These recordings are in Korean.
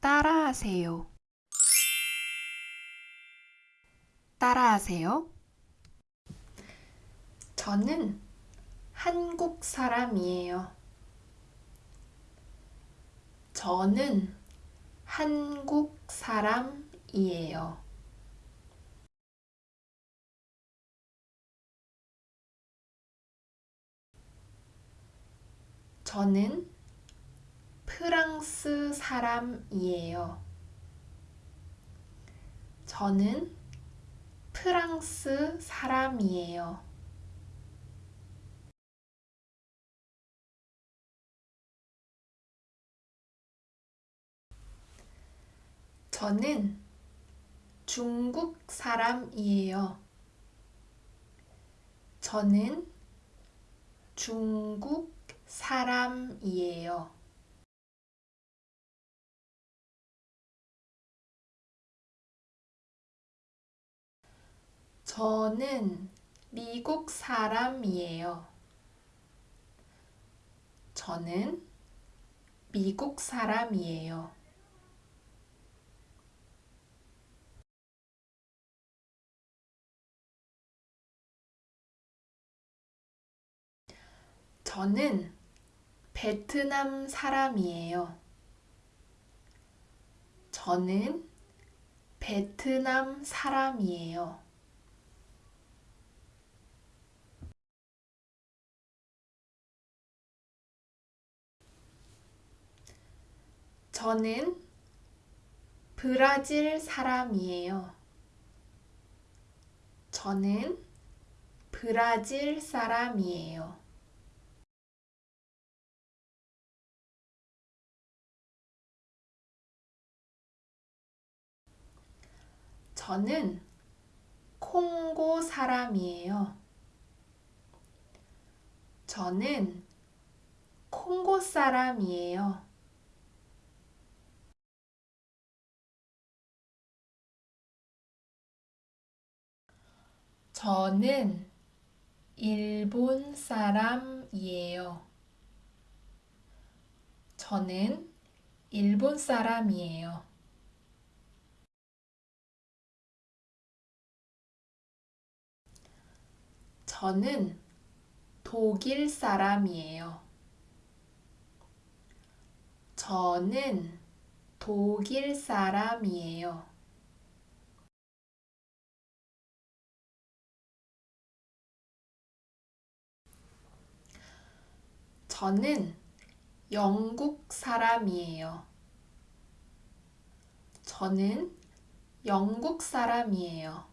따라하세요. 따라하세요. 저는 한국 사람이에요. 저는 한국 사람이에요. 저는 프랑스 사람이에요. 저는 프랑스 사람이에요. 저는 중국 사람이에요. 저는 중국 사람이에요. 저는 미국 사람이에요. 저는 미국 사람이에요. 저는 베트남 사람이에요. 저는 베트남 사람이에요. 저는 브라질 사람이에요. 저는 브라질 사람이에요. 저는 콩고 사람이에요. 저는 콩고 사람이에요. 저는 일본 사람이에요. 저는 일본 사람이에요. 저는 독일 사람이에요. 저는 독일 사람이에요. 저는 영국 사람이에요. 저는 영국 사람이에요.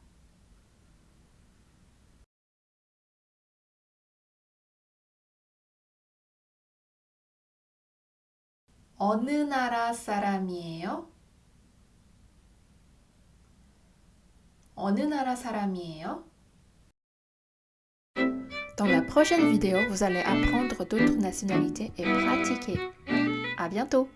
어느 나라 사람이에요? 어느 나라 사람이에요? Dans la prochaine vidéo, vous allez apprendre d'autres nationalités et pratiquer. À bientôt